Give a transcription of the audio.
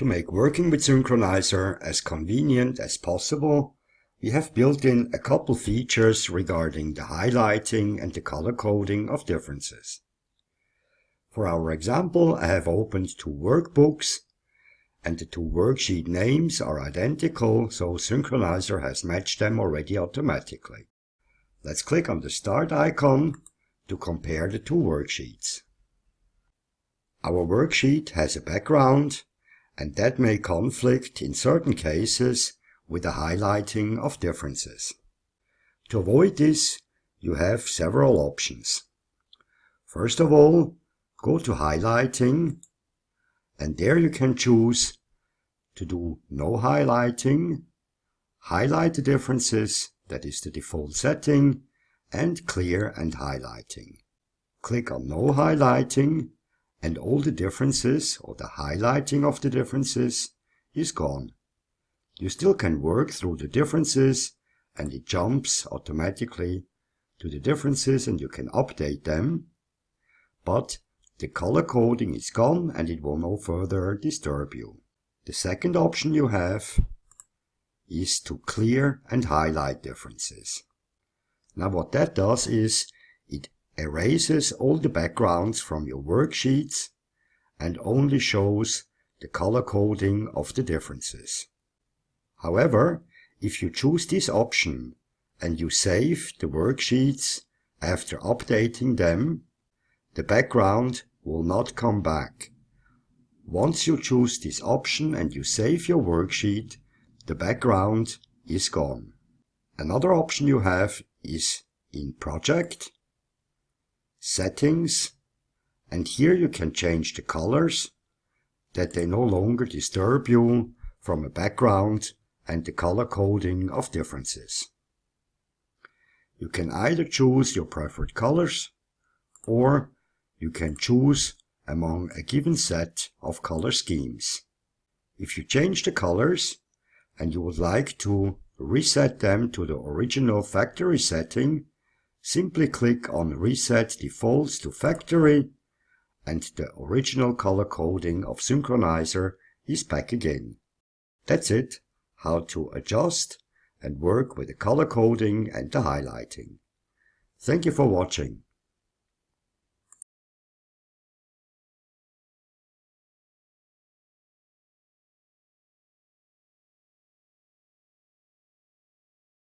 To make working with Synkronizer as convenient as possible, we have built in a couple features regarding the highlighting and the color coding of differences. For our example, I have opened two workbooks and the two worksheet names are identical, so Synkronizer has matched them already automatically. Let's click on the Start icon to compare the two worksheets. Our worksheet has a background and that may conflict in certain cases with the highlighting of differences. To avoid this, you have several options. First of all, go to Highlighting and there you can choose to do no highlighting, highlight the differences, that is the default setting, and clear and highlighting. Click on no highlighting and all the differences or the highlighting of the differences is gone. You still can work through the differences and it jumps automatically to the differences and you can update them, but the color coding is gone and it will no further disturb you. The second option you have is to clear and highlight differences. Now what that does is it erases all the backgrounds from your worksheets and only shows the color coding of the differences. However, if you choose this option and you save the worksheets after updating them, the background will not come back. Once you choose this option and you save your worksheet, the background is gone. Another option you have is in Project settings and here you can change the colors that they no longer disturb you from a background and the color coding of differences. You can either choose your preferred colors or you can choose among a given set of color schemes. If you change the colors and you would like to reset them to the original factory setting, Simply click on Reset Defaults to Factory and the original color coding of Synkronizer is back again. That's it, how to adjust and work with the color coding and the highlighting. Thank you for watching.